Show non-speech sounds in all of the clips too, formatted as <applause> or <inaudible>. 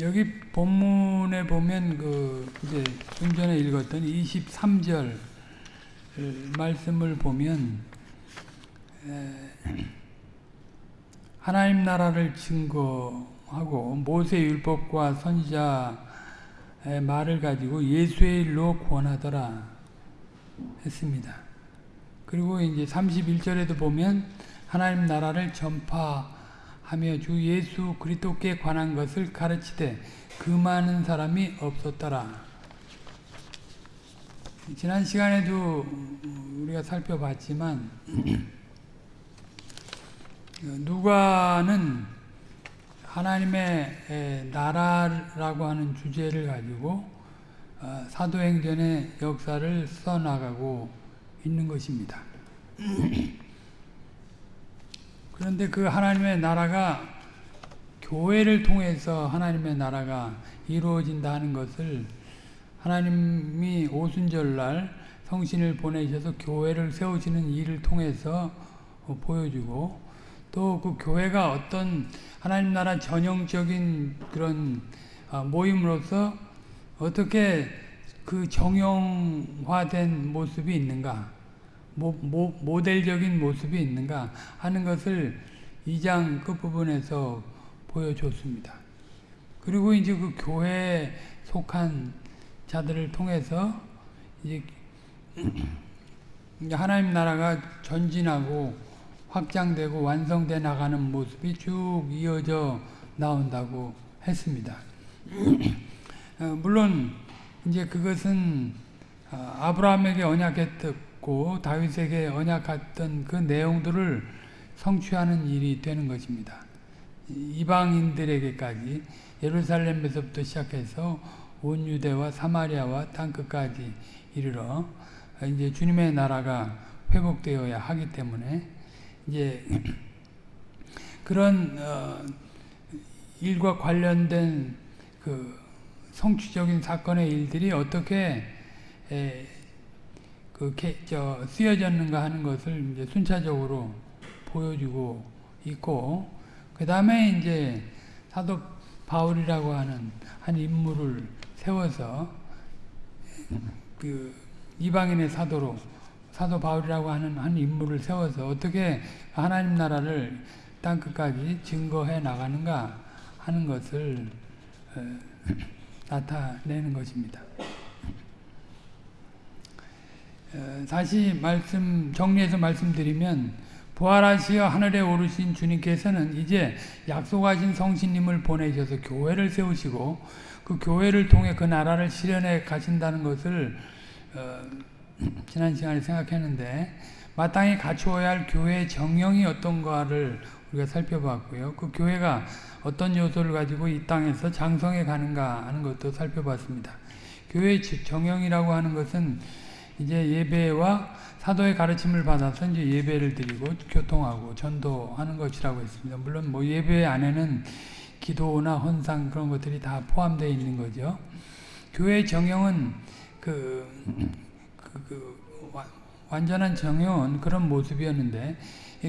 여기 본문에 보면 그 이제 좀 전에 읽었던 23절 말씀을 보면 하나님 나라를 증거하고 모세 율법과 선지자의 말을 가지고 예수의 일로 권하더라 했습니다. 그리고 이제 31절에도 보면 하나님 나라를 전파 하며 주 예수 그리스도께 관한 것을 가르치되 그 많은 사람이 없었더라. 지난 시간에도 우리가 살펴봤지만 <clears throat> 누가는 하나님의 나라라고 하는 주제를 가지고 어, 사도행전의 역사를 써나가고 있는 것입니다. <clears throat> 그런데 그 하나님의 나라가 교회를 통해서 하나님의 나라가 이루어진다 하는 것을 하나님이 오순절날 성신을 보내셔서 교회를 세우시는 일을 통해서 보여주고 또 그 교회가 어떤 하나님 나라 전형적인 그런 아, 모임으로서 어떻게 그 정형화된 모습이 있는가 모, 모, 모델적인 모습이 있는가 하는 것을 2장 끝부분에서 보여줬습니다. 그리고 이제 그 교회에 속한 자들을 통해서 <clears throat> 이제 하나님 나라가 전진하고 확장되고 완성돼 나가는 모습이 쭉 이어져 나온다고 했습니다. <clears throat> 어, 물론 이제 그것은 어, 아브라함에게 언약했듯 있고 다윗에게 언약했던 그 내용들을 성취하는 일이 되는 것입니다. 이방인들에게까지 예루살렘에서부터 시작해서 온 유대와 사마리아와 땅끝까지 이르러 이제 주님의 나라가 회복되어야 하기 때문에 이제 <clears throat> 그런 어 일과 관련된 그 성취적인 사건의 일들이 어떻게 그, 저, 쓰여졌는가 하는 것을 이제 순차적으로 보여주고 있고, 그 다음에 이제 사도 바울이라고 하는 한 인물을 세워서 그 이방인의 사도로 사도 바울이라고 하는 한 인물을 세워서 어떻게 하나님 나라를 땅 끝까지 증거해 나가는가 하는 것을 어, <clears throat> 나타내는 것입니다. 어, 다시 말씀 정리해서 말씀드리면 부활하시어 하늘에 오르신 주님께서는 이제 약속하신 성신님을 보내셔서 교회를 세우시고 그 교회를 통해 그 나라를 실현해 가신다는 것을 어, <clears throat> 지난 시간에 생각했는데 마땅히 갖추어야 할 교회의 정형이 어떤가를 우리가 살펴봤고요. 그 교회가 어떤 요소를 가지고 이 땅에서 장성해 가는가 하는 것도 살펴봤습니다. 교회의 정형이라고 하는 것은 이제 예배와 사도의 가르침을 받아서 이제 예배를 드리고 교통하고 전도하는 것이라고 했습니다. 물론 뭐 예배 안에는 기도나 헌상 그런 것들이 다 포함되어 있는 거죠. 교회 정형은 그, 그, 그 와, 완전한 정형은 그런 모습이었는데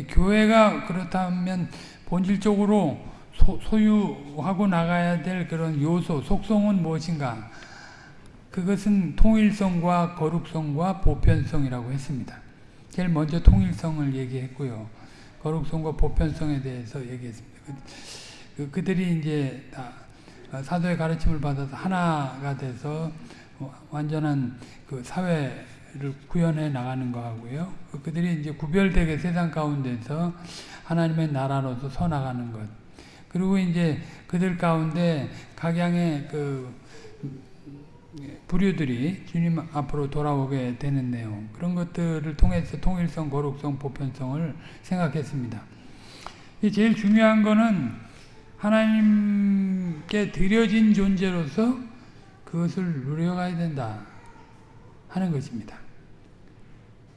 교회가 그렇다면 본질적으로 소, 소유하고 나가야 될 그런 요소, 속성은 무엇인가? 그것은 통일성과 거룩성과 보편성이라고 했습니다. 제일 먼저 통일성을 얘기했고요. 거룩성과 보편성에 대해서 얘기했습니다. 그, 그들이 이제 다 사도의 가르침을 받아서 하나가 돼서 완전한 그 사회를 구현해 나가는 거하고요. 그들이 이제 구별되게 세상 가운데서 하나님의 나라로서 서 나가는 것. 그리고 이제 그들 가운데 각양의 그 부류들이 주님 앞으로 돌아오게 되는 내용 그런 것들을 통해서 통일성, 거룩성, 보편성을 생각했습니다. 제일 중요한 거는 하나님께 드려진 존재로서 그것을 누려가야 된다 하는 것입니다.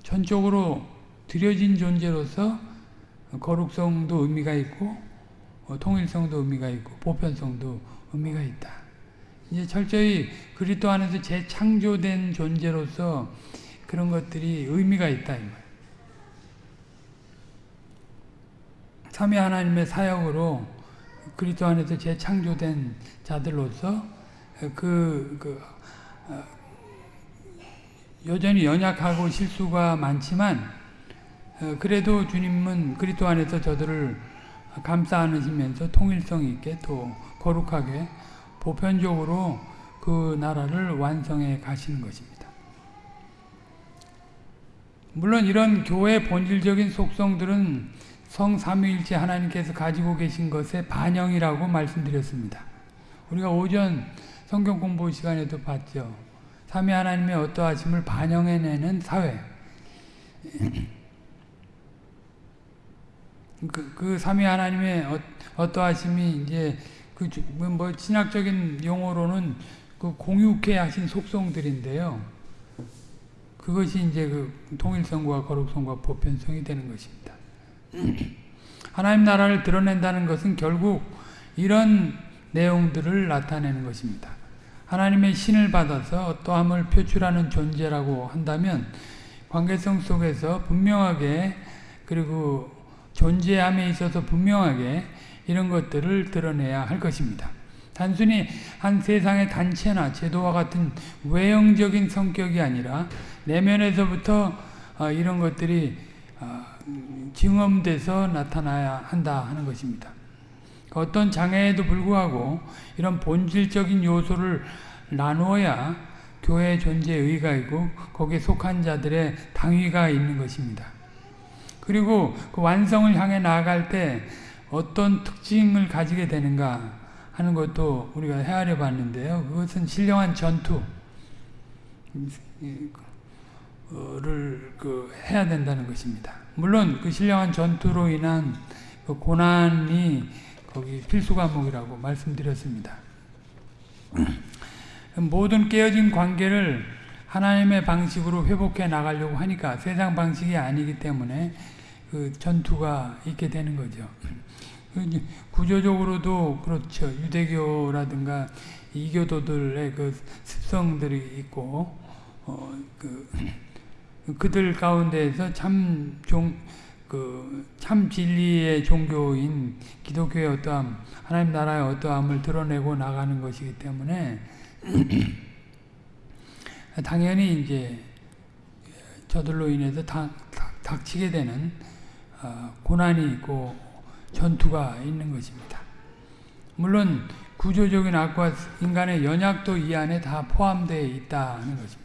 전적으로 드려진 존재로서 거룩성도 의미가 있고 어, 통일성도 의미가 있고 보편성도 의미가 있다. 이제 철저히 그리스도 안에서 재창조된 존재로서 그런 것들이 의미가 있다. 삼위 하나님의 사역으로 그리스도 안에서 재창조된 자들로서 그, 그 어, 여전히 연약하고 실수가 많지만 어, 그래도 주님은 그리스도 안에서 저들을 감싸 안으시면서 통일성 있게 또 거룩하게 보편적으로 그 나라를 완성해 가시는 것입니다. 물론 이런 교회의 본질적인 속성들은 성삼위일체 하나님께서 가지고 계신 것의 반영이라고 말씀드렸습니다. 우리가 오전 성경 공부 시간에도 봤죠. 삼위 하나님의 어떠하심을 반영해내는 사회. 그, 그 삼위 하나님의 어, 어떠하심이 이제 그뭐 신학적인 용어로는 그 공유케 하신 속성들인데요. 그것이 이제 그 통일성과 거룩성과 보편성이 되는 것입니다. <clears throat> 하나님 나라를 드러낸다는 것은 결국 이런 내용들을 나타내는 것입니다. 하나님의 신을 받아서 어떠함을 표출하는 존재라고 한다면 관계성 속에서 분명하게 그리고 존재함에 있어서 분명하게 이런 것들을 드러내야 할 것입니다. 단순히 한 세상의 단체나 제도와 같은 외형적인 성격이 아니라 내면에서부터 어, 이런 것들이 어, 증험돼서 나타나야 한다 하는 것입니다. 어떤 장애에도 불구하고 이런 본질적인 요소를 나누어야 교회의 존재의 의가 있고 거기에 속한 자들의 당위가 있는 것입니다. 그리고 그 완성을 향해 나아갈 때 어떤 특징을 가지게 되는가 하는 것도 우리가 헤아려 봤는데요. 그것은 신령한 전투를 그 해야 된다는 것입니다. 물론 그 신령한 전투로 인한 그 고난이 거기 필수 과목이라고 말씀드렸습니다. 모든 깨어진 관계를 하나님의 방식으로 회복해 나가려고 하니까 세상 방식이 아니기 때문에 그 전투가 있게 되는 거죠. 그 구조적으로도 그렇죠. 유대교라든가 이교도들의 그 습성들이 있고, 어, 그, 그들 가운데에서 참 종, 그, 참 진리의 종교인 기독교의 어떠함, 하나님 나라의 어떠함을 드러내고 나가는 것이기 때문에, <clears throat> 당연히 이제 저들로 인해서 닥, 닥, 치게 되는 어, 고난이 있고 전투가 있는 것입니다. 물론 구조적인 악과 인간의 연약도 이 안에 다 포함되어 있다는 것입니다.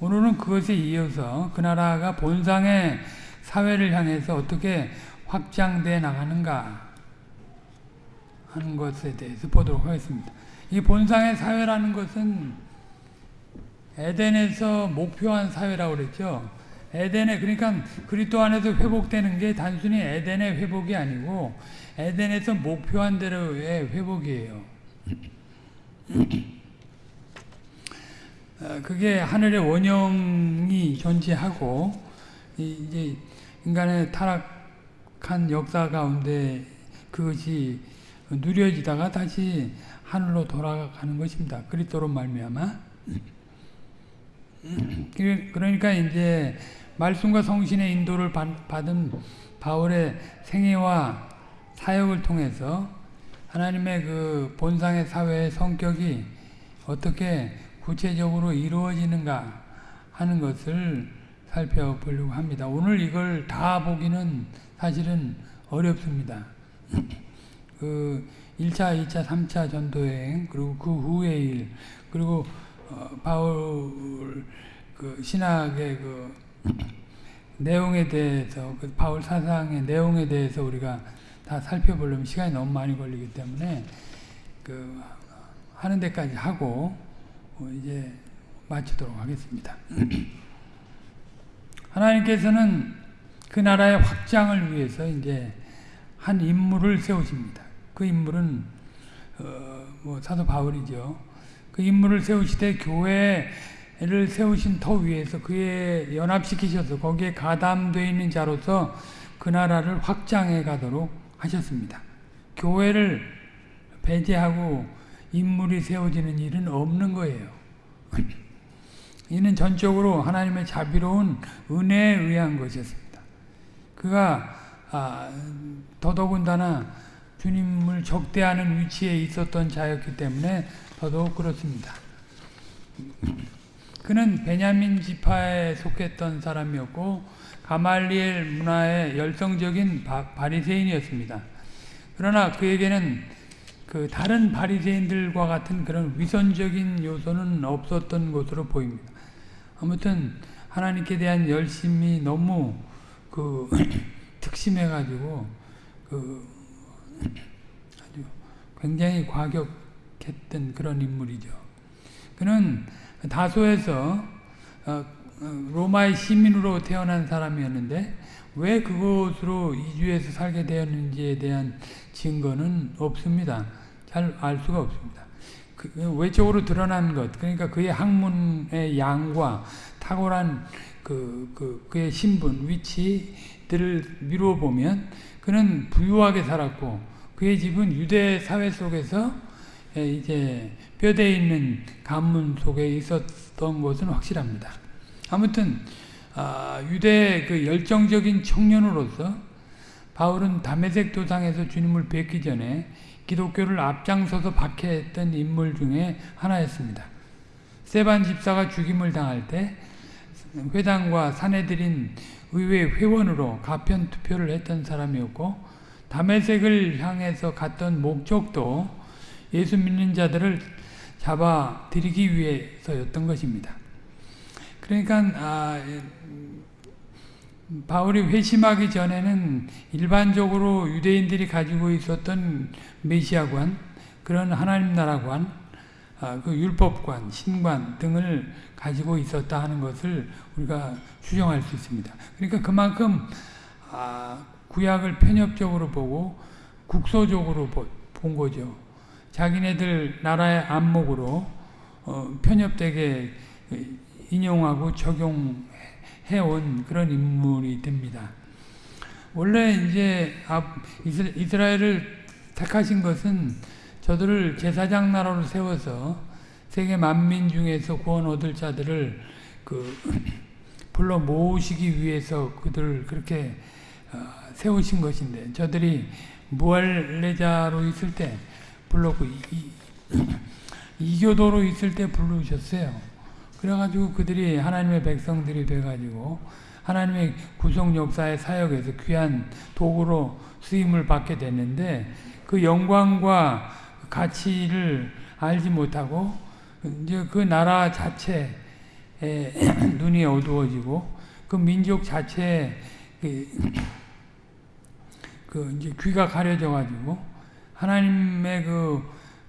오늘은 그것에 이어서 그 나라가 본상의 사회를 향해서 어떻게 확장돼 나가는가 하는 것에 대해서 보도록 하겠습니다. 이 본상의 사회라는 것은 에덴에서 목표한 사회라고 그랬죠. 에덴에 그러니까 그리스도 안에서 회복되는 게 단순히 에덴의 회복이 아니고 에덴에서 목표한 대로의 회복이에요. 어, 그게 하늘의 원형이 존재하고 이제 인간의 타락한 역사 가운데 그것이 누려지다가 다시 하늘로 돌아가는 것입니다. 그리스도로 말미암아. 그러니까 이제 말씀과 성신의 인도를 받은 바울의 생애와 사역을 통해서 하나님의 그 본상의 사회의 성격이 어떻게 구체적으로 이루어지는가 하는 것을 살펴보려고 합니다. 오늘 이걸 다 보기는 사실은 어렵습니다. <clears throat> 그 1차, 2차, 3차 전도여행 그리고 그 후의 일 그리고 어, 바울 그 신학의 그 <coughs> 내용에 대해서 그 바울 사상의 내용에 대해서 우리가 다 살펴보려면 시간이 너무 많이 걸리기 때문에 그 하는 데까지 하고 어, 이제 마치도록 하겠습니다. <coughs> 하나님께서는 그 나라의 확장을 위해서 이제 한 인물을 세우십니다. 그 인물은 어, 뭐 사도 바울이죠. 그 인물을 세우시되 교회 를 세우신 터 위에서 그에 연합시키셔서 거기에 가담되어 있는 자로서 그 나라를 확장해 가도록 하셨습니다. 교회를 배제하고 인물이 세워지는 일은 없는 거예요. <clears throat> 이는 전적으로 하나님의 자비로운 은혜에 의한 것이었습니다. 그가 아, 더더군다나 주님을 적대하는 위치에 있었던 자였기 때문에 더더욱 그렇습니다. <clears throat> 그는 베냐민 지파에 속했던 사람이었고 가말리엘 문화의 열성적인 바, 리새인이었습니다 그러나 그에게는 그 다른 바리새인들과 같은 그런 위선적인 요소는 없었던 것으로 보입니다. 아무튼 하나님께 대한 열심이 너무 그 <clears throat> 특심해가지고 그 아주 굉장히 과격했던 그런 인물이죠. 그는 다소에서 어, 어, 로마의 시민으로 태어난 사람이었는데 왜 그곳으로 이주해서 살게 되었는지에 대한 증거는 없습니다. 잘 알 수가 없습니다. 그 외적으로 드러난 것, 그러니까 그의 학문의 양과 탁월한 그, 그, 그의 신분, 위치들을 미루어 보면 그는 부유하게 살았고 그의 집은 유대 사회 속에서 이제 뼈대 있는 가문 속에 있었던 것은 확실합니다. 아무튼 아, 유대 그 열정적인 청년으로서 바울은 다메섹 도상에서 주님을 뵙기 전에 기독교를 앞장서서 박해했던 인물 중에 하나였습니다. 세반 집사가 죽임을 당할 때 회당과 사내들인 의회 회원으로 가편 투표를 했던 사람이었고 다메섹을 향해서 갔던 목적도 예수 믿는 자들을 잡아 들이기 위해서였던 것입니다. 그러니까 아, 바울이 회심하기 전에는 일반적으로 유대인들이 가지고 있었던 메시아관, 그런 하나님 나라관, 아, 그 율법관, 신관 등을 가지고 있었다 하는 것을 우리가 추정할 수 있습니다. 그러니까 그만큼 아, 구약을 편협적으로 보고 국소적으로 본 거죠. 자기네들 나라의 안목으로 어, 편협되게 인용하고 적용해온 그런 인물이 됩니다. 원래 이제 이스라엘을 택하신 것은 저들을 제사장 나라로 세워서 세계 만민 중에서 구원 얻을 자들을 그 <clears throat> 불러 모으시기 위해서 그들을 그렇게 어, 세우신 것인데 저들이 무할레자로 있을 때 불렀고 이 교도로 <clears throat> 있을 때 부르셨어요. 그래가지고 그들이 하나님의 백성들이 돼가지고 하나님의 구속 역사의 사역에서 귀한 도구로 쓰임을 받게 됐는데 그 영광과 가치를 알지 못하고 이제 그 나라 자체에 <clears throat> 눈이 어두워지고 그 민족 자체에 그, <clears throat> 그 이제 귀가 가려져 가지고 하나님의 그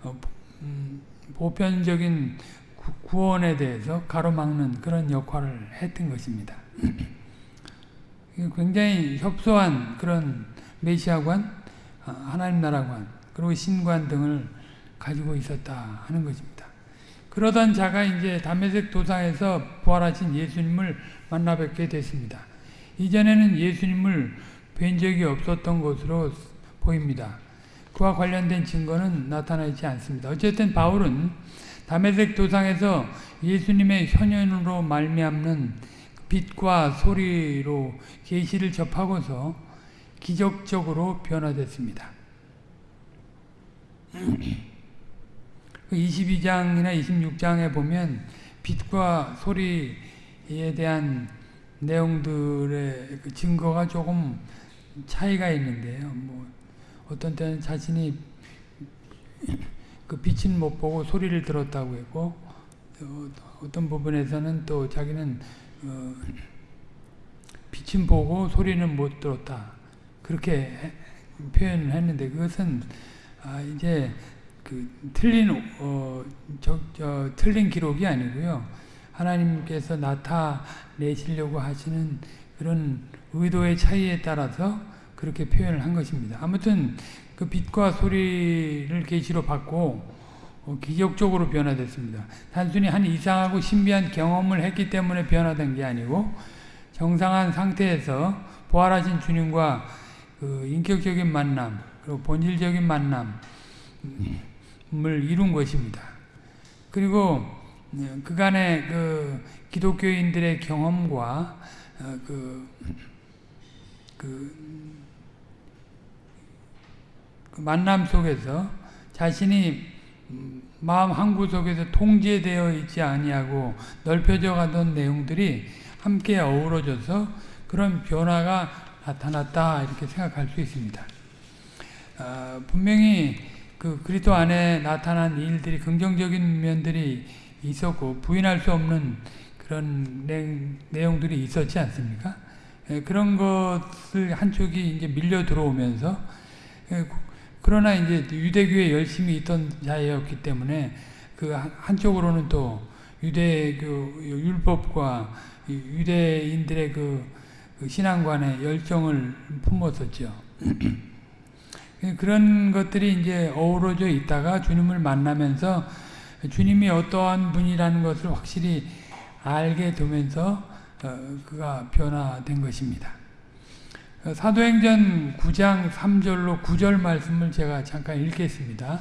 어, 음, 보편적인 구원에 대해서 가로막는 그런 역할을 했던 것입니다. <clears throat> 굉장히 협소한 그런 메시아관, 아, 하나님 나라관, 그리고 신관 등을 가지고 있었다 하는 것입니다. 그러던 자가 이제 담메색 도상에서 부활하신 예수님을 만나 뵙게 됐습니다. 이전에는 예수님을 뵌 적이 없었던 것으로 보입니다. 그와 관련된 증거는 나타나지 않습니다. 어쨌든 바울은 담메색 도상에서 예수님의 현현으로 말미암는 빛과 소리로 계시를 접하고서 기적적으로 변화됐습니다. 22장이나 26장에 보면 빛과 소리에 대한 내용들의 그 증거가 조금 차이가 있는데요. 뭐 어떤 때는 자신이 그 빛은 못 보고 소리를 들었다고 했고 어, 떤 부분에서는 또 자기는 어, 빛은 보고 소리는 못 들었다 그렇게 표현을 했는데 그것은 아 이제 그 틀린 어, 저, 저, 틀린 기록이 아니고요. 하나님께서 나타내시려고 하시는 그런 의도의 차이에 따라서 그렇게 표현을 한 것입니다. 아무튼 그 빛과 소리를 계시로 받고 어, 기적적으로 변화됐습니다. 단순히 한 이상하고 신비한 경험을 했기 때문에 변화된 게 아니고 정상한 상태에서 부활하신 주님과 그 인격적인 만남 그리고 본질적인 만남 을 이룬 것입니다. 그리고 네, 그간의 그 기독교인들의 경험과 어, 그, 그 그 만남 속에서 자신이 음, 마음 한 구석에서 통제되어 있지 아니하고 넓혀져 가던 내용들이 함께 어우러져서 그런 변화가 나타났다 이렇게 생각할 수 있습니다. 어, 분명히 그 그리스도 안에 나타난 일들이 긍정적인 면들이 있었고 부인할 수 없는 그런 내, 용들이 있었지 않습니까? 예, 그런 것을 한쪽이 이제 밀려 들어오면서 예, 그러나 이제 유대교에 열심히 있던 자였기 때문에 그 한쪽으로는 또 유대교 율법과 유대인들의 그, 그 신앙관에 열정을 품었었죠. <clears throat> 그런 것들이 이제 어우러져 있다가 주님을 만나면서 주님이 어떠한 분이라는 것을 확실히 알게 되면서 어, 그가 변화된 것입니다. 어, 사도행전 9장 3절로 9절 말씀을 제가 잠깐 읽겠습니다.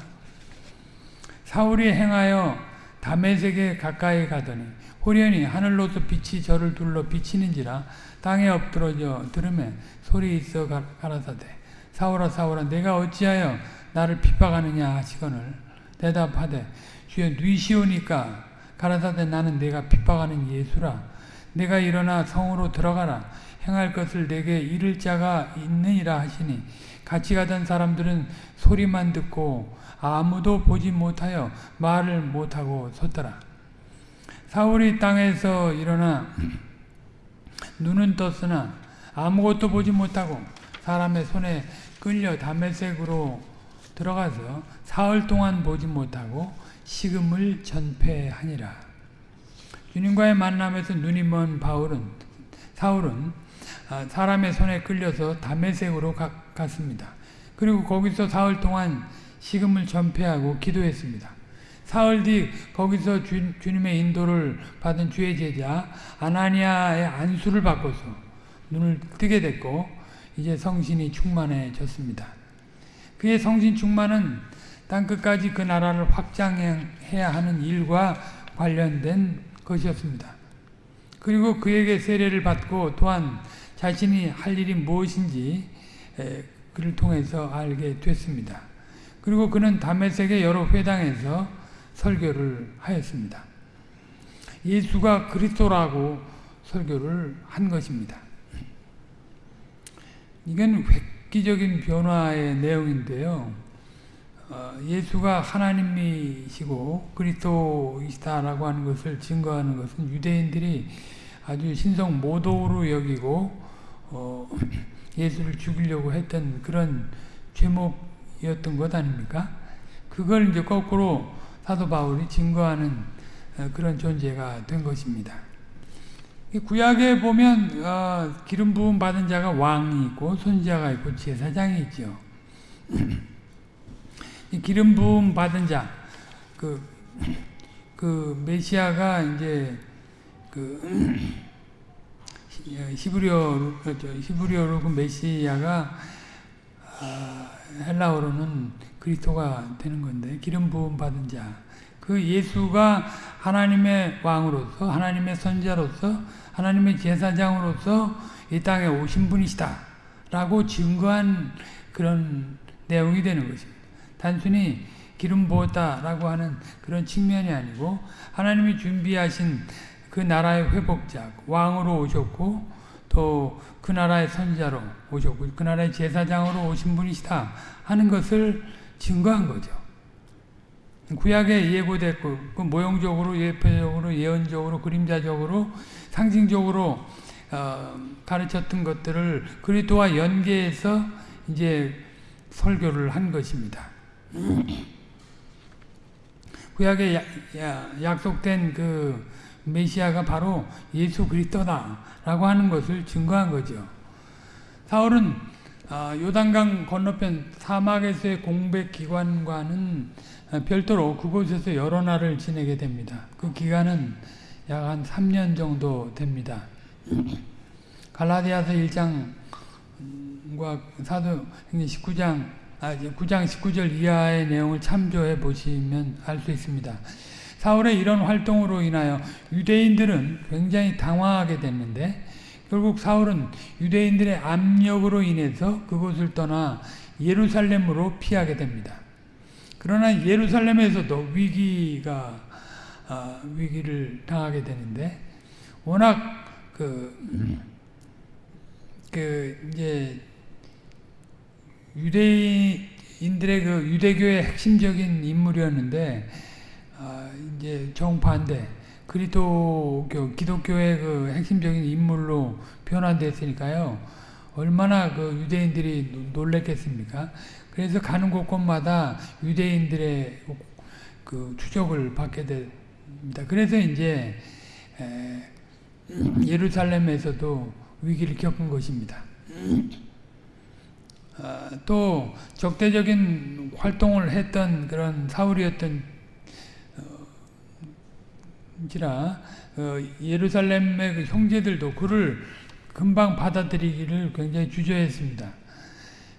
사울이 행하여 다메섹에 가까이 가더니 호련히 하늘로서 빛이 저를 둘러 비치는지라 땅에 엎드러져 들으면 소리 있어 가라사대 사울아 사울아 내가 어찌하여 나를 핍박하느냐 하시거늘 대답하되 주여 뉘시오니까 가라사대 나는 내가 핍박하는 예수라 내가 일어나 성으로 들어가라 행할 것을 내게 이를 자가 있느니라 하시니 같이 가던 사람들은 소리만 듣고 아무도 보지 못하여 말을 못하고 섰더라. 사울이 땅에서 일어나 <clears throat> 눈은 떴으나 아무것도 보지 못하고 사람의 손에 끌려 담메색으로 들어가서 사흘 동안 보지 못하고 식음을 전폐하니라. 주님과의 만남에서 눈이 먼 바울은 사울은 아, 사람의 손에 끌려서 담메색으로 갔습니다. 그리고 거기서 사흘 동안 식음을 전폐하고 기도했습니다. 사흘 뒤 거기서 주, 주님의 인도를 받은 주의 제자 아나니아의 안수를 받고서 눈을 뜨게 됐고 이제 성신이 충만해졌습니다. 그의 성신 충만은 땅끝까지 그 나라를 확장해야 하는 일과 관련된 것이었습니다. 그리고 그에게 세례를 받고 또한 자신이 할 일이 무엇인지 그를 통해서 알게 됐습니다. 그리고 그는 담메색의 여러 회당에서 설교를 하였습니다. 예수가 그리스도라고 설교를 한 것입니다. 이건 획기적인 변화의 내용인데요. 어, 예수가 하나님이시고 그리스도이시다라고 하는 것을 증거하는 것은 유대인들이 아주 신성 모독으로 여기고 어, 예수를 죽이려고 했던 그런 제목이었던 것 아닙니까? 그걸 이제 거꾸로 사도 바울이 증거하는 어, 그런 존재가 된 것입니다. 구약에 보면 어, 기름 부음 받은 자가 왕이 있고 선지자가 있고 제사장이 있죠. <clears throat> 기름 부음 받은 자, 그, 그 메시아가 이제 그 히브리어로 그렇죠. 히브리어로 그 메시아가 아, 헬라어로는 그리스도가 되는 건데 기름 부음 받은 자. 그 예수가 하나님의 왕으로서 하나님의 선자로서 하나님의 제사장으로서 이 땅에 오신 분이시다. 라고 증거한 그런 내용이 되는 것입니다. 단순히 기름 부었다라고 하는 그런 측면이 아니고 하나님이 준비하신 그 나라의 회복자, 왕으로 오셨고 또 그 나라의 선자로 오셨고 그 나라의 제사장으로 오신 분이시다 하는 것을 증거한 거죠. 구약에 예고됐고 그 모형적으로 예표적으로 예언적으로 그림자적으로 상징적으로 어, 가르쳤던 것들을 그리스도와 연계해서 이제 설교를 한 것입니다. <clears throat> 구약에 약속된 그 메시아가 바로 예수 그리스도다라고 하는 것을 증거한 거죠. 사울은 아, 요단강 건너편 사막에서의 공백 기관과는 별도로 그곳에서 여러 날을 지내게 됩니다. 그 기간은 약 한 3년 정도 됩니다. 갈라디아서 1장과 사도행전 19장 아, 9장 19절 이하의 내용을 참조해 보시면 알 수 있습니다. 사울의 이런 활동으로 인하여 유대인들은 굉장히 당황하게 됐는데 결국 사울은 유대인들의 압력으로 인해서 그곳을 떠나 예루살렘으로 피하게 됩니다. 그러나 예루살렘에서도 위기가 아, 위기를 당하게 되는데 워낙 그, 그 이제 유대인들의 그 유대교의 핵심적인 인물이었는데 아, 이제 정반대 그리스도교 기독교의 그 핵심적인 인물로 변환됐으니까요. 얼마나 그 유대인들이 놀랬겠습니까? 그래서 가는 곳곳마다 유대인들의 그 추적을 받게 됩니다. 그래서 이제 예루살렘에서도 위기를 겪은 것입니다. 아, 또 적대적인 활동을 했던 그런 사울이었던 지라 어, 예루살렘의 그 형제들도 그를 금방 받아들이기를 굉장히 주저했습니다.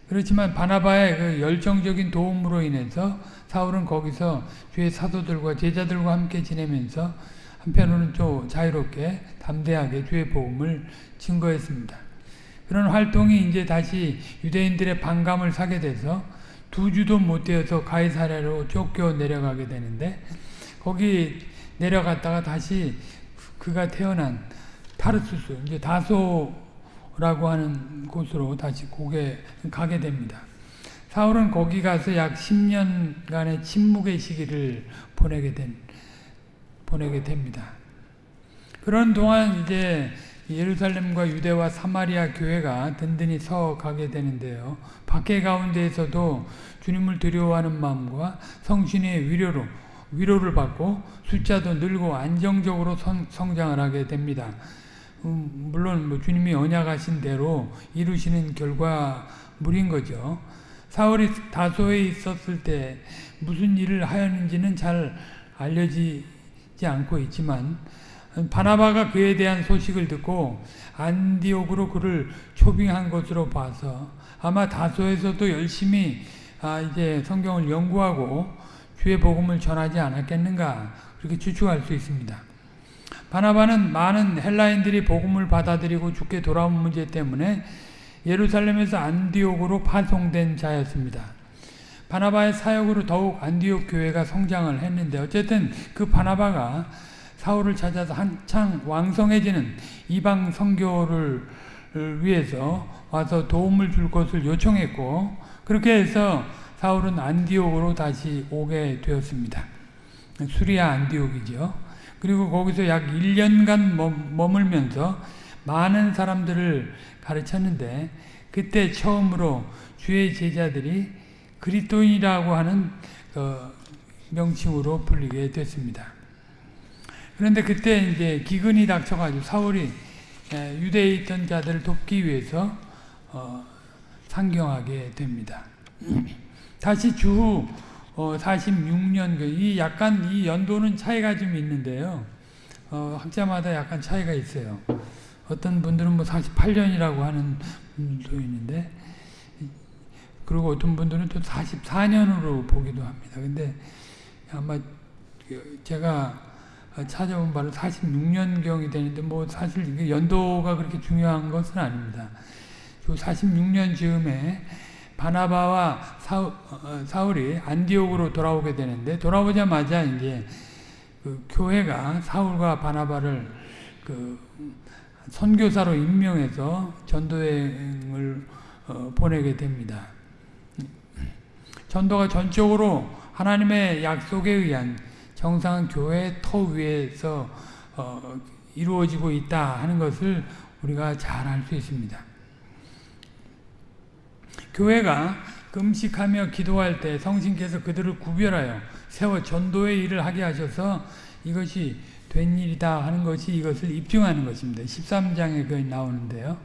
그렇지만 바나바의 그 열정적인 도움으로 인해서 사울은 거기서 주의 사도들과 제자들과 함께 지내면서 한편으로는 좀 자유롭게 담대하게 주의 복음을 증거했습니다. 그런 활동이 이제 다시 유대인들의 반감을 사게 돼서 두 주도 못 되어서 가이사랴로 쫓겨 내려가게 되는데 거기 내려갔다가 다시 그가 태어난 타르수스 이제 다소라고 하는 곳으로 다시 고개 가게 됩니다. 사울은 거기 가서 약 10년간의 침묵의 시기를 보내게 된 보내게 됩니다. 그런 동안 이제 예루살렘과 유대와 사마리아 교회가 든든히 서 가게 되는데요. 밖에 가운데에서도 주님을 두려워하는 마음과 성신의 위로로 위로를 받고 숫자도 늘고 안정적으로 성, 성장을 하게 됩니다. 음, 물론 뭐 주님이 언약하신 대로 이루시는 결과물인 거죠. 사울이 다소에 있었을 때 무슨 일을 하였는지는 잘 알려지지 않고 있지만 바나바가 그에 대한 소식을 듣고 안디옥으로 그를 초빙한 것으로 봐서 아마 다소에서도 열심히 아 이제 성경을 연구하고 주의 복음을 전하지 않았겠는가 그렇게 추측할 수 있습니다. 바나바는 많은 헬라인들이 복음을 받아들이고 죽게 돌아온 문제 때문에 예루살렘에서 안디옥으로 파송된 자였습니다. 바나바의 사역으로 더욱 안디옥 교회가 성장을 했는데 어쨌든 그 바나바가 사울을 찾아서 한창 왕성해지는 이방 선교를 위해서 와서 도움을 줄 것을 요청했고 그렇게 해서 사울은 안디옥으로 다시 오게 되었습니다. 수리아 안디옥이죠. 그리고 거기서 약 1년간 머물면서 많은 사람들을 가르쳤는데 그때 처음으로 주의 제자들이 그리스도인이라고 하는 그 명칭으로 불리게 됐습니다. 그런데 그때 이제 기근이 닥쳐가지고 사울이 유대에 있던 자들을 돕기 위해서 어, 상경하게 됩니다. 다시 주후 어, 46년 이 약간 이 연도는 차이가 좀 있는데요. 어, 학자마다 약간 차이가 있어요. 어떤 분들은 뭐 48년이라고 하는 분도 있는데 그리고 어떤 분들은 또 44년으로 보기도 합니다. 근데 아마 제가 찾아본 바로 46년경이 되는데 뭐 사실 연도가 그렇게 중요한 것은 아닙니다. 46년 즈음에 바나바와 사울, 어, 사울 이 안디옥으로 돌아오게 되는데 돌아오자마자 이제 그 교회가 사울과 바나바를 그 선교사로 임명해서 전도행을 어, 보내게 됩니다. 전도가 전적으로 하나님의 약속에 의한 정상 교회 터 위에서 어, 이루어지고 있다 하는 것을 우리가 잘 알 수 있습니다. 교회가 금식하며 기도할 때 성신께서 그들을 구별하여 세워 전도의 일을 하게 하셔서 이것이 된 일이다 하는 것이 이것을 입증하는 것입니다. 13장에 그 나오는데요.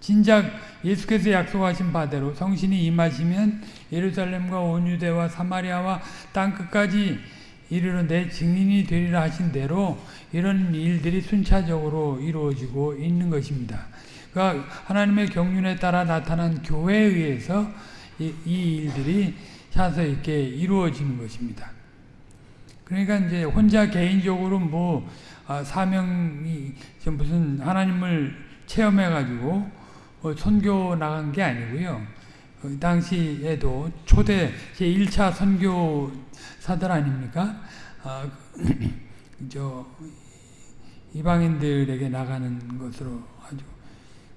진작 예수께서 약속하신 바대로 성신이 임하시면 예루살렘과 온 유대와 사마리아와 땅 끝까지 이르러 내 증인이 되리라 하신 대로 이런 일들이 순차적으로 이루어지고 있는 것입니다. 그러니까 하나님의 경륜에 따라 나타난 교회에 의해서 이, 이 일들이 차서 있게 이루어지는 것입니다. 그러니까 이제 혼자 개인적으로 뭐 아, 사명이 무슨 하나님을 체험해 가지고 어, 선교 나간 게 아니고요. 그 당시에도 초대 제 1차 선교사들 아닙니까? 아, <clears throat> 저 이방인들에게 나가는 것으로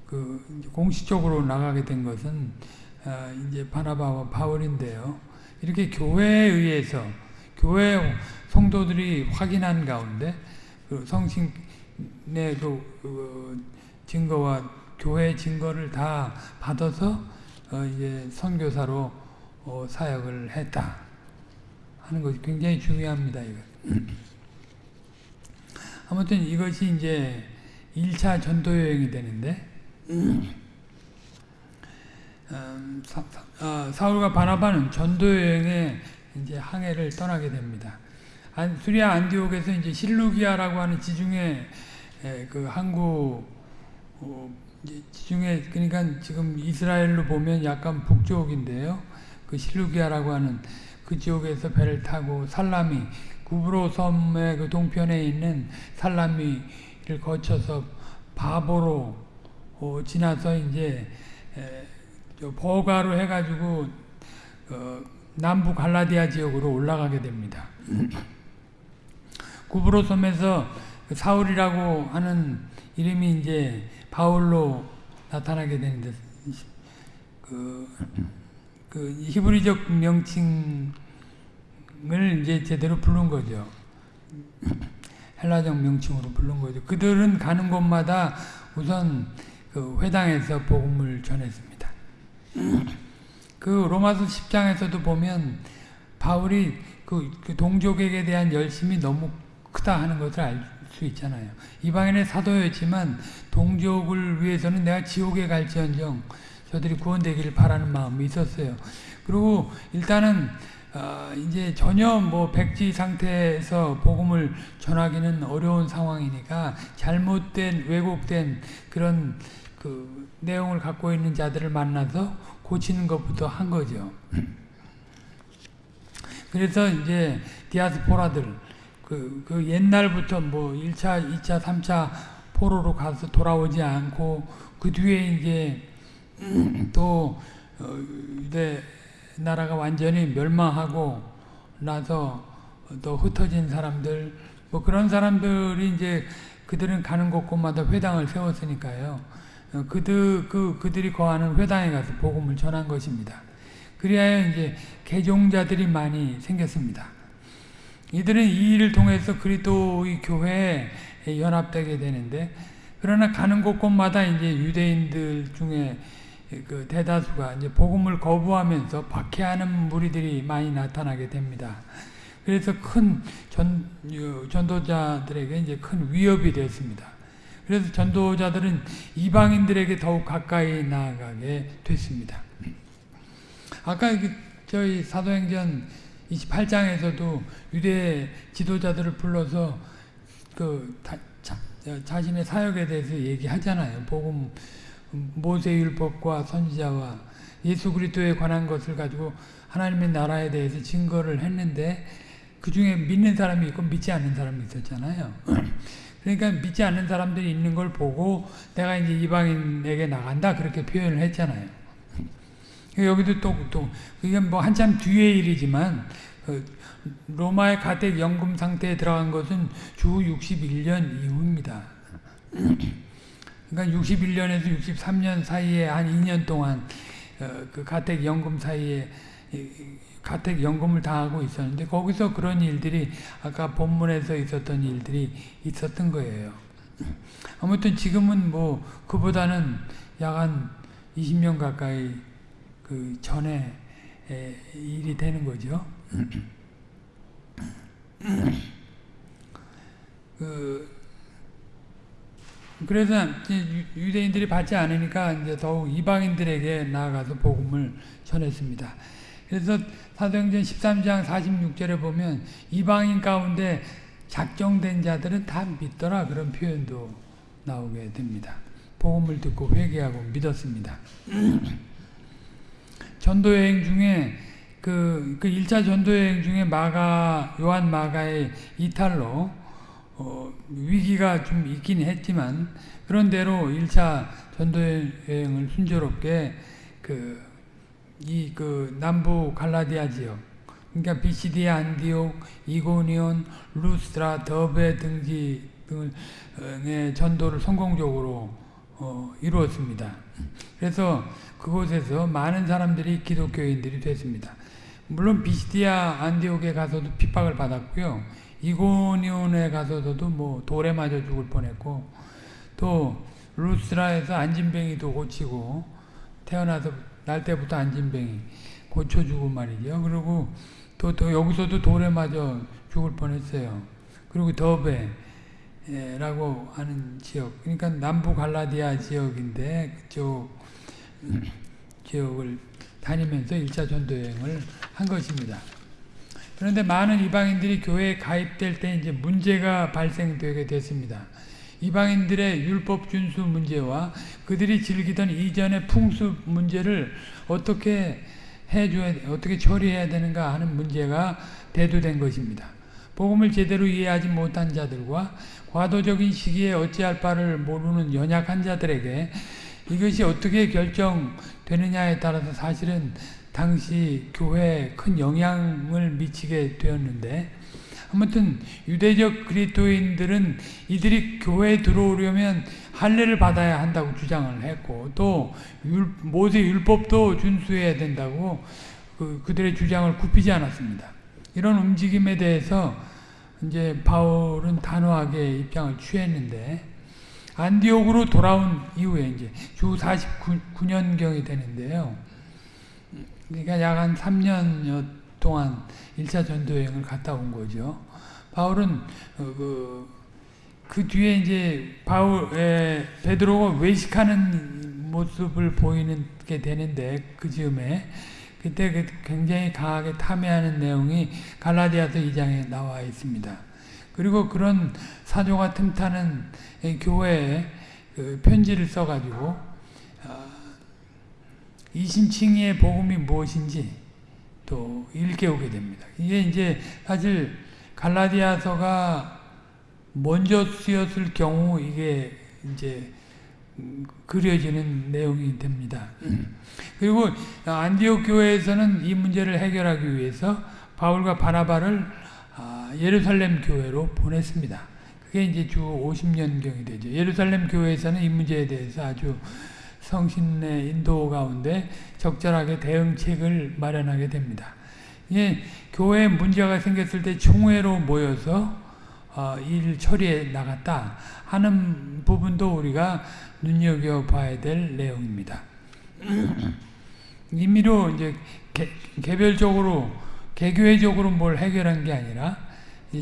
그 공식적으로 나가게 된 것은 아, 이제 바나바와 바울인데요. 이렇게 교회에 의해서 교회 성도들이 확인한 가운데 그 성신의 그, 그 증거와 교회 증거를 다 받아서 어 이제 선교사로 어 사역을 했다 하는 것이 굉장히 중요합니다. 이거. 아무튼 이것이 이제 1차 전도 여행이 되는데 음, 사, 어, 사울과 바나바는 전도 여행에 이제 항해를 떠나게 됩니다. 안, 수리아 안디옥에서 이제 실루기아라고 하는 지중해 에, 그 항구 어, 지중해 그러니까 지금 이스라엘로 보면 약간 북쪽인데요. 그 실루기아라고 하는 그 지역에서 배를 타고 살라미 구브로 섬의 그 동편에 있는 살라미를 거쳐서 바보로 어, 지나서 이제 에, 버가로 해가지고 어, 남부 갈라디아 지역으로 올라가게 됩니다. <clears throat> 구브로 섬에서 그 사울이라고 하는 이름이 이제 바울로 나타나게 되는데 그, 그 히브리적 명칭을 이제 제대로 부른 거죠. <clears throat> 헬라적 명칭으로 부른 거죠. 그들은 가는 곳마다 우선 그 회당에서 복음을 전했습니다. 그 로마서 10장에서도 보면 바울이 그, 그 동족에게 대한 열심이 너무 크다 하는 것을 알 수 있잖아요. 이방인의 사도였지만 동족을 위해서는 내가 지옥에 갈지언정 저들이 구원되기를 바라는 마음이 있었어요. 그리고 일단은 어, 이제 전혀 뭐 백지 상태에서 복음을 전하기는 어려운 상황이니까 잘못된 왜곡된 그런 그 내용을 갖고 있는 자들을 만나서 고치는 것부터 한 거죠. <clears throat> 그래서 이제 디아스포라들 그, 그 옛날부터 뭐 1차, 2차, 3차 포로로 가서 돌아오지 않고 그 뒤에 이제 <clears throat> 또 어, 유대 나라가 완전히 멸망하고 나서 또 흩어진 사람들 뭐 그런 사람들이 이제 그들은 가는 곳곳마다 회당을 세웠으니까요. 어, 그들 그 그들이 거하는 회당에 가서 복음을 전한 것입니다. 그리하여 이제 개종자들이 많이 생겼습니다. 이들은 이 일을 통해서 그리스도의 교회에 연합되게 되는데 그러나 가는 곳곳마다 이제 유대인들 중에 그 대다수가 이제 복음을 거부하면서 박해하는 무리들이 많이 나타나게 됩니다. 그래서 큰 전, 전도자들에게 이제 큰 위협이 됐습니다. 그래서 전도자들은 이방인들에게 더욱 가까이 나아가게 됐습니다. 아까 그 저희 사도행전 28장에서도 유대 지도자들을 불러서 그 다, 자, 자신의 사역에 대해서 얘기하잖아요. 복음 모세율법과 선지자와 예수 그리스도에 관한 것을 가지고 하나님의 나라에 대해서 증거를 했는데 그 중에 믿는 사람이 있고 믿지 않는 사람이 있었잖아요. <clears throat> 그러니까 믿지 않는 사람들이 있는 걸 보고 내가 이제 이방인에게 나간다 그렇게 표현을 했잖아요. 여기도 또, 또, 이게 뭐 한참 뒤의 일이지만, 그 로마의 가택 연금 상태에 들어간 것은 주 61년 이후입니다. <clears throat> 그러니까 61년에서 63년 사이에 한 2년 동안 어, 그 가택 연금 사이에 가택 연금을 당하고 있었는데 거기서 그런 일들이 아까 본문에서 있었던 일들이 있었던 거예요. 아무튼 지금은 뭐 그보다는 약한 20년 가까이 그 전에 일이 되는 거죠. <clears throat> 그 그래서 유대인들이 받지 않으니까 이제 더욱 이방인들에게 나아가서 복음을 전했습니다. 그래서 사도행전 13장 46절에 보면 이방인 가운데 작정된 자들은 다 믿더라 그런 표현도 나오게 됩니다. 복음을 듣고 회개하고 믿었습니다. <clears throat> 전도 여행 중에 그, 그 1차 전도 여행 중에 마가, 요한 마가의 이탈로 어, 위기가 좀 있긴 했지만 그런 대로 1차 전도여행을 순조롭게 그 이 그 남부 갈라디아 지역 그러니까 비시디아 안디옥 이고니온 루스트라 더베 등지 등의 전도를 성공적으로 어, 이루었습니다. 그래서 그곳에서 많은 사람들이 기독교인들이 됐습니다. 물론 비시디아 안디옥에 가서도 핍박을 받았고요. 이고니온에 가서도 뭐 돌에 맞아 죽을 뻔했고 또 루스라에서 안진뱅이도 고치고 태어나서 날 때부터 안진뱅이 고쳐주고 말이죠. 그리고 또, 또 여기서도 돌에 맞아 죽을 뻔했어요. 그리고 더베라고 하는 지역, 그러니까 남부 갈라디아 지역인데 그쪽 지역을 다니면서 1차 전도 여행을 한 것입니다. 그런데 많은 이방인들이 교회에 가입될 때 이제 문제가 발생되게 됐습니다. 이방인들의 율법 준수 문제와 그들이 즐기던 이전의 풍습 문제를 어떻게 해줘야 어떻게 처리해야 되는가 하는 문제가 대두된 것입니다. 복음을 제대로 이해하지 못한 자들과 과도적인 시기에 어찌할 바를 모르는 연약한 자들에게 이것이 어떻게 결정되느냐에 따라서 사실은 당시 교회에 큰 영향을 미치게 되었는데 아무튼 유대적 그리스도인들은 이들이 교회에 들어오려면 할례를 받아야 한다고 주장을 했고 또 율, 모세 율법도 준수해야 된다고 그, 그들의 주장을 굽히지 않았습니다. 이런 움직임에 대해서 이제 바울은 단호하게 입장을 취했는데 안디옥으로 돌아온 이후에 이제 주 49년경이 되는데요. 그러니까 약 한 3년여 동안 1차 전도여행을 갔다 온 거죠. 바울은 어, 그, 그 뒤에 이제 바울 에, 베드로가 외식하는 모습을 보이는 게 되는데 그 즈음에 그때 그 굉장히 강하게 탐해하는 내용이 갈라디아서 2장에 나와 있습니다. 그리고 그런 사조가 틈타는 교회에 그 편지를 써가지고 이신칭의 복음이 무엇인지 또 일깨우게 됩니다. 이게 이제 사실 갈라디아서가 먼저 쓰였을 경우 이게 이제 그려지는 내용이 됩니다. 그리고 안디옥 교회에서는 이 문제를 해결하기 위해서 바울과 바나바를 예루살렘 교회로 보냈습니다. 그게 이제 주 50년경이 되죠. 예루살렘 교회에서는 이 문제에 대해서 아주 성신의 인도 가운데 적절하게 대응책을 마련하게 됩니다. 예, 교회에 문제가 생겼을 때 총회로 모여서 어, 일 처리해 나갔다 하는 부분도 우리가 눈여겨봐야 될 내용입니다. <clears throat> 임의로 이제 개, 개별적으로 개교회적으로 뭘 해결한 게 아니라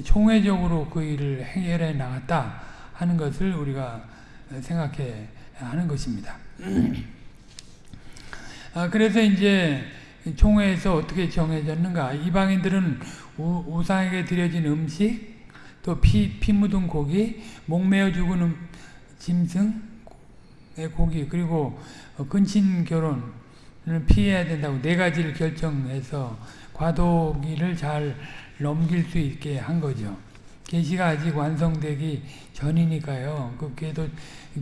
총회적으로 그 일을 해결해 나갔다 하는 것을 우리가 생각해 하는 것입니다. 아, 그래서 이제 총회에서 어떻게 정해졌는가? 이방인들은 우, 상에게 드려진 음식, 또 피, 피 묻은 고기, 목매어 죽은 음, 짐승의 고기, 그리고 근친 결혼을 피해야 된다고 네 가지를 결정해서 과도기를 잘 넘길 수 있게 한 거죠. 계시가 아직 완성되기 전이니까요. 그 계도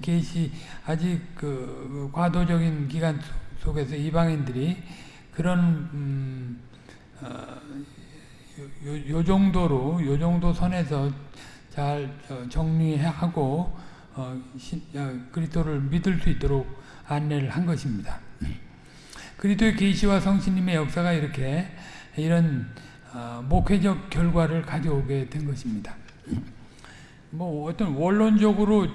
계시 아직 그 과도적인 기간 속에서 이방인들이 그런 음, 어, 요, 요, 정도로 요 정도 선에서 잘 어, 정리하고 어, 어, 그리스도를 믿을 수 있도록 안내를 한 것입니다. 그리스도의 계시와 성신님의 역사가 이렇게 이런 어, 목회적 결과를 가져오게 된 것입니다. 뭐 어떤 원론적으로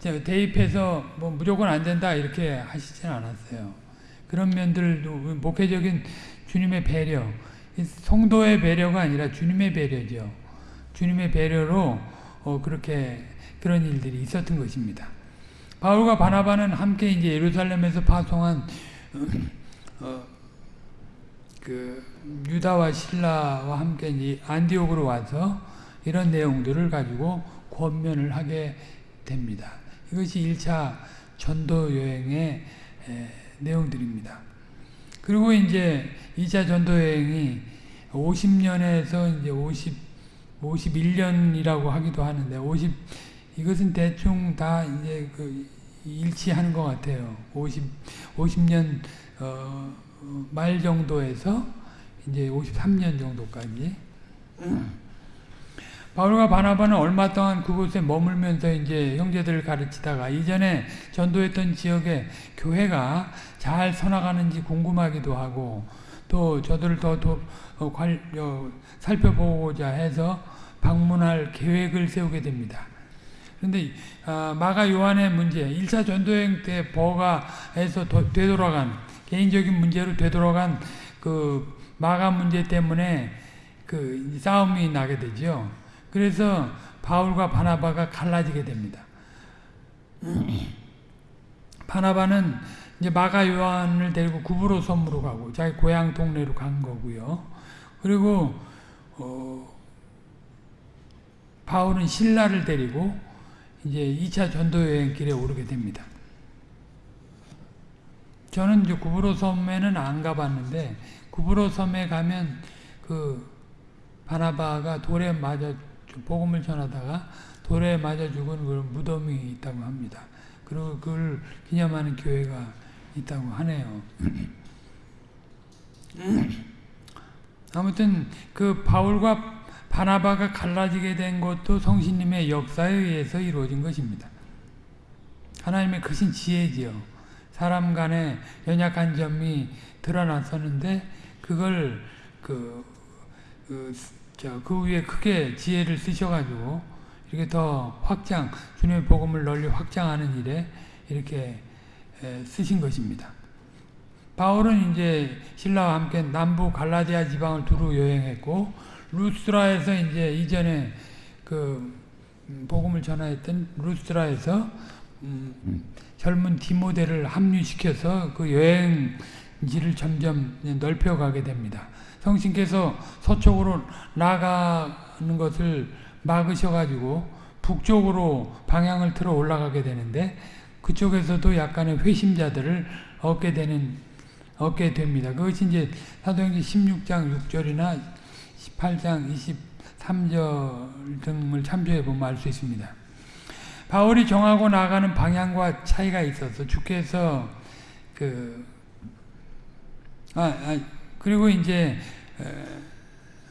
대입해서 뭐 무조건 안 된다 이렇게 하시진 않았어요. 그런 면들도 목회적인 주님의 배려, 성도의 배려가 아니라 주님의 배려죠. 주님의 배려로 어 그렇게 그런 일들이 있었던 것입니다. 바울과 바나바는 함께 이제 예루살렘에서 파송한 어, 그 유다와 신라와 함께 안디옥으로 와서 이런 내용들을 가지고 권면을 하게 됩니다. 이것이 1차 전도 여행의 내용들입니다. 그리고 이제 2차 전도 여행이 50년에서 이제 50 51년이라고 하기도 하는데 50 이것은 대충 다 이제 그 일치하는 것 같아요. 50 50년 어 어, 말 정도에서 이제 53년 정도까지 바울과 바나바는 얼마 동안 그곳에 머물면서 이제 형제들을 가르치다가 이전에 전도했던 지역에 교회가 잘 서나가는지 궁금하기도 하고 또 저들을 더 도, 어, 관, 어, 살펴보고자 해서 방문할 계획을 세우게 됩니다. 그런데 아, 마가 요한의 문제, 1차 전도여행 때 버가에서 도, 되돌아간 개인적인 문제로 되돌아간 그 마가 문제 때문에 그 싸움이 나게 되죠. 그래서 바울과 바나바가 갈라지게 됩니다. <clears throat> 바나바는 이제 마가 요한을 데리고 구브로 섬으로 가고 자기 고향 동네로 간 거고요. 그리고 어, 바울은 신라를 데리고 이제 2차 전도 여행 길에 오르게 됩니다. 저는 이제 구브로 섬에는 안 가봤는데 구브로 섬에 가면 그 바나바가 돌에 맞아 복음을 전하다가 돌에 맞아 죽은 그 무덤이 있다고 합니다. 그리고 그걸 기념하는 교회가 있다고 하네요. <clears throat> 아무튼 그 바울과 바나바가 갈라지게 된 것도 성신님의 역사에 의해서 이루어진 것입니다. 하나님의 크신 지혜지요. 사람 간의 연약한 점이 드러났었는데 그걸 그, 그, 저, 그 위에 크게 지혜를 쓰셔가지고 이렇게 더 확장, 주님의 복음을 널리 확장하는 일에 이렇게 쓰신 것입니다. 바울은 이제 신라와 함께 남부 갈라디아 지방을 두루 여행했고 루스라에서 이제 이전에 그 복음을 전하였던 루스라에서 음 젊은 디모데를 합류시켜서 그 여행 지를 점점 넓혀가게 됩니다. 성신께서 서쪽으로 나가는 것을 막으셔가지고 북쪽으로 방향을 틀어 올라가게 되는데 그쪽에서도 약간의 회심자들을 얻게 되는 얻게 됩니다. 그것이 이제 사도행전 16장 6절이나 18장 23절 등을 참조해 보면 알 수 있습니다. 바울이 정하고 나가는 방향과 차이가 있어서 주께서 그 아, 아, 그리고 이제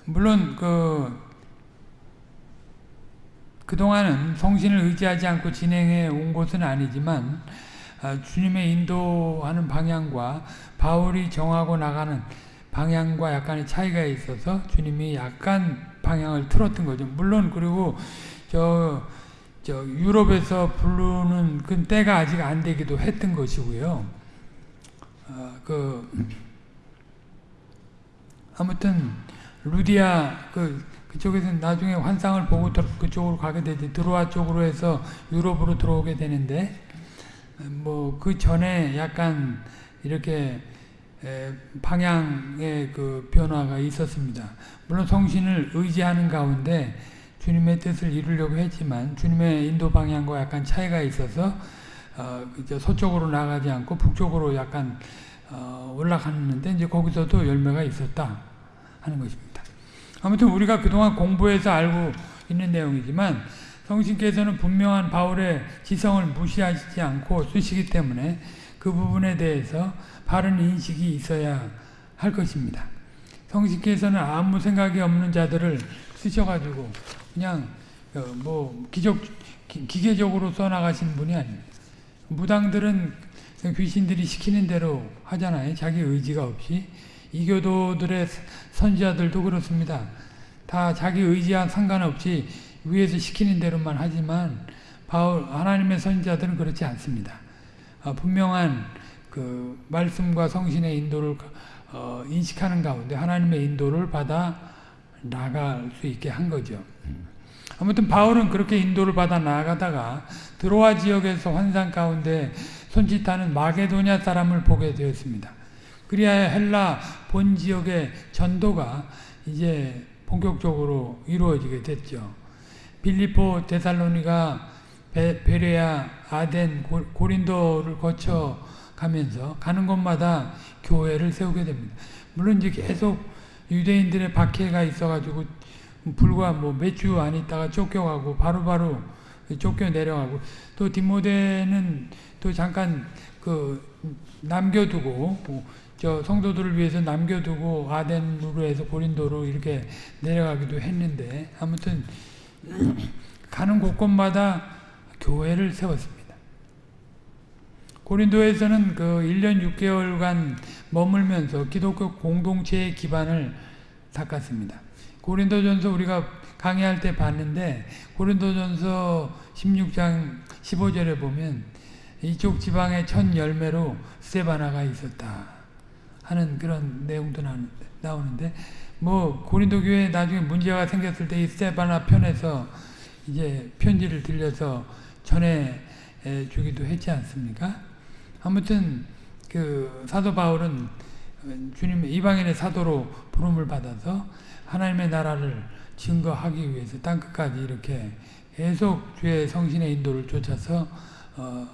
물론 그 그동안은 성신을 의지하지 않고 진행해 온 것은 아니지만 아, 주님의 인도하는 방향과 바울이 정하고 나가는 방향과 약간의 차이가 있어서 주님이 약간 방향을 틀었던 거죠. 물론 그리고 저, 저 유럽에서 부르는 그 때가 아직 안 되기도 했던 것이고요. 어, 그 아무튼 루디아 그 그쪽에서 나중에 환상을 보고 그쪽으로 가게 되지 드로아 쪽으로 해서 유럽으로 들어오게 되는데 뭐 그 전에 약간 이렇게 방향의 그 변화가 있었습니다. 물론 성신을 의지하는 가운데 주님의 뜻을 이루려고 했지만 주님의 인도 방향과 약간 차이가 있어서 어, 서쪽으로 나가지 않고 북쪽으로 약간 어, 올라갔는데 이제 거기서도 열매가 있었다 하는 것입니다. 아무튼 우리가 그동안 공부해서 알고 있는 내용이지만 성신께서는 분명한 바울의 지성을 무시하시지 않고 쓰시기 때문에 그 부분에 대해서 바른 인식이 있어야 할 것입니다. 성신께서는 아무 생각이 없는 자들을 쓰셔가지고 그냥 어, 뭐 기적 기계적으로 써나가신 분이 아닙니다. 무당들은 귀신들이 시키는 대로 하잖아요. 자기 의지가 없이 이교도들의 선지자들도 그렇습니다. 다 자기 의지와 상관없이 위에서 시키는 대로만 하지만 바울 하나님의 선지자들은 그렇지 않습니다. 어, 분명한 그 말씀과 성신의 인도를 어, 인식하는 가운데 하나님의 인도를 받아 나갈 수 있게 한 거죠. 아무튼 바울은 그렇게 인도를 받아 나가다가 드로아 지역에서 환상 가운데 손짓하는 마게도냐 사람을 보게 되었습니다. 그리하여 헬라 본 지역의 전도가 이제 본격적으로 이루어지게 됐죠. 빌리포, 데살로니가, 베레아, 아덴, 고 린도를 거쳐 가면서 가는 곳마다 교회를 세우게 됩니다. 물론 이제 계속 유대인들의 박해가 있어가지고 불과 뭐 몇 주 안 있다가 쫓겨가고 바로바로 바로 쫓겨 내려가고 또 디모데는 또 잠깐 그 남겨두고 뭐 저 성도들을 위해서 남겨두고 아덴으로 해서 고린도로 이렇게 내려가기도 했는데 아무튼 가는 곳곳마다 교회를 세웠습니다. 고린도에서는 그 1년 6개월간 머물면서 기독교 공동체의 기반을 닦았습니다. 고린도전서 우리가 강의할 때 봤는데 고린도전서 16장 15절에 보면 이쪽 지방에 첫 열매로 스테바나가 있었다 하는 그런 내용도 나오는데 뭐 고린도 교회 나중에 문제가 생겼을 때 이 스테바나 편에서 이제 편지를 들려서 전해 주기도 했지 않습니까? 아무튼 그 사도 바울은 주님 이방인의 사도로 부름을 받아서 하나님의 나라를 증거하기 위해서 땅 끝까지 이렇게 계속 주의 성신의 인도를 쫓아서 어,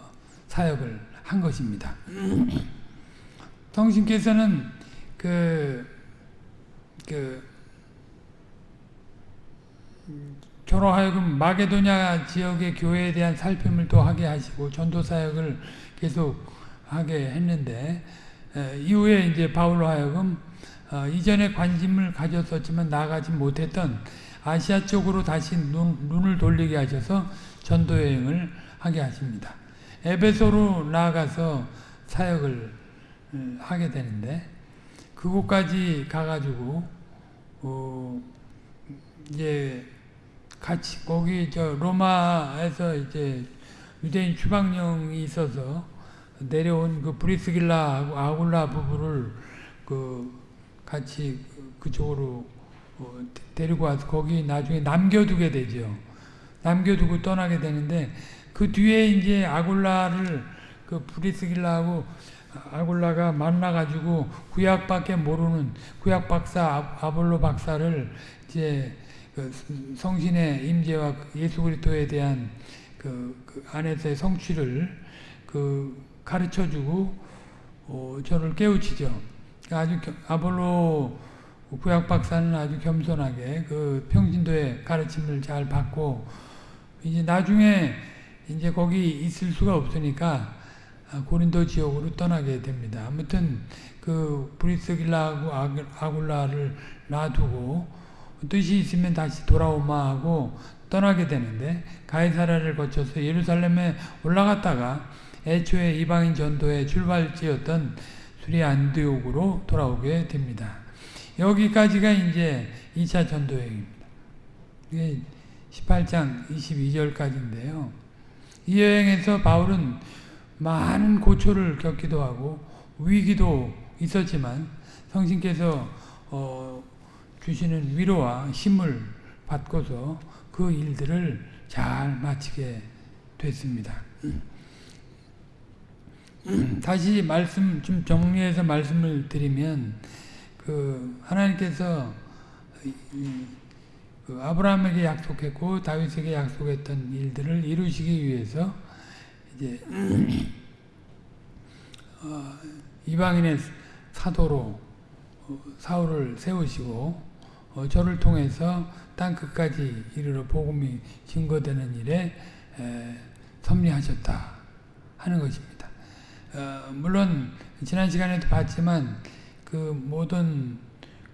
사역을 한 것입니다. <clears throat> 성신께서는 그, 그, 저로 하여금 마게도냐 지역의 교회에 대한 살핌을 또 하게 하시고 전도 사역을 계속 하게 했는데 에, 이후에 이제 바울로 하여금 어, 이전에 관심을 가졌었지만 나가지 못했던 아시아 쪽으로 다시 눈, 눈을 돌리게 하셔서 전도 여행을 하게 하십니다. 에베소로 나아가서 사역을 하게 되는데 그곳까지 가가지고 어, 이제 같이 거기 저 로마에서 이제 유대인 추방령이 있어서 내려온 그 브리스길라하고 아굴라 부부를 그 같이 그쪽으로 어, 데리고 와서 거기 나중에 남겨두게 되죠. 남겨두고 떠나게 되는데 그 뒤에 이제 아굴라를 그 브리스길라하고 아굴라가 만나가지고 구약밖에 모르는 구약 박사 아볼로 박사를 이제 그 성신의 임재와 예수 그리스도에 대한 그, 그 안에서의 성취를 그 가르쳐주고 어, 저를 깨우치죠. 아주 아볼로 구약 박사는 아주 겸손하게 그 평신도의 가르침을 잘 받고 이제 나중에 이제 거기 있을 수가 없으니까 고린도 지역으로 떠나게 됩니다. 아무튼 그 브리스길라하고 아굴라를 놔두고 뜻이 있으면 다시 돌아오마 하고 떠나게 되는데 가이사라를 거쳐서 예루살렘에 올라갔다가 애초에 이방인 전도의 출발지였던 수리 안디옥으로 돌아오게 됩니다. 여기까지가 이제 2차 전도여행입니다. 이게 18장 22절까지인데요. 이 여행에서 바울은 많은 고초를 겪기도 하고 위기도 있었지만 성신께서 어 주시는 위로와 힘을 받고서 그 일들을 잘 마치게 됐습니다. <clears throat> 다시 말씀 좀 정리해서 말씀을 드리면 그 하나님께서 그 아브라함에게 약속했고 다윗에게 약속했던 일들을 이루시기 위해서 이제 <clears throat> 어, 이방인의 사도로 어, 사울을 세우시고 어, 저를 통해서 땅 끝까지 이르러 복음이 증거되는 일에 에, 섭리하셨다 하는 것입니다. 어, 물론 지난 시간에도 봤지만 그 모든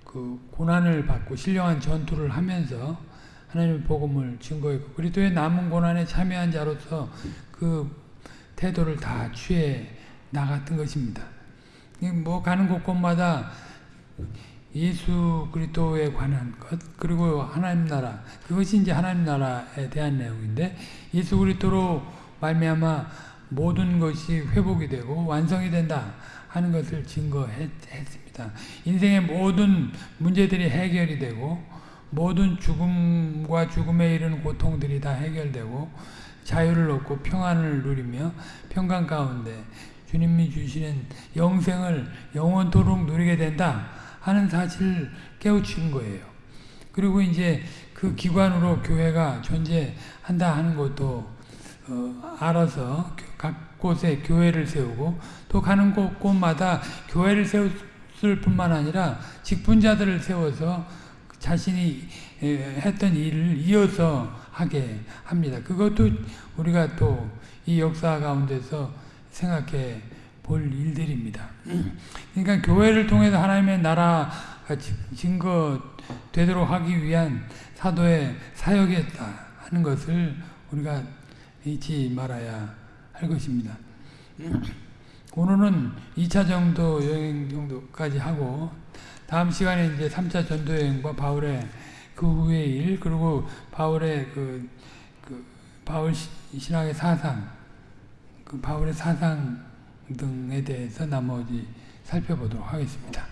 그 고난을 받고 신령한 전투를 하면서 하나님의 복음을 증거했고 그리스도의 남은 고난에 참여한 자로서 그 태도를 다 취해 나갔던 것입니다. 뭐 가는 곳곳마다 예수 그리스도에 관한 것 그리고 하나님 나라 그것이 이제 하나님 나라에 대한 내용인데 예수 그리스도로 말미암아 모든 것이 회복이 되고 완성이 된다 하는 것을 증거했습니다. 인생의 모든 문제들이 해결이 되고 모든 죽음과 죽음에 이르는 고통들이 다 해결되고 자유를 얻고 평안을 누리며 평강 가운데 주님이 주시는 영생을 영원토록 누리게 된다 하는 사실을 깨우친 거예요. 그리고 이제 그 기관으로 교회가 존재한다 하는 것도 어, 알아서 각 곳에 교회를 세우고 또 가는 곳곳마다 교회를 세웠을 뿐만 아니라 직분자들을 세워서 자신이 했던 일을 이어서 하게 합니다. 그것도 우리가 또 이 역사 가운데서 생각해 볼 일들입니다. 그러니까 교회를 통해서 하나님의 나라가 증거 되도록 하기 위한 사도의 사역이었다 하는 것을 우리가 잊지 말아야 할 것입니다. 오늘은 2차 정도 여행 정도까지 하고 다음 시간에 이제 3차 전도 여행과 바울의 그 후의 일 그리고 바울의 그, 그 바울 시- 신학의 사상 그 바울의 사상 등에 대해서 나머지 살펴보도록 하겠습니다.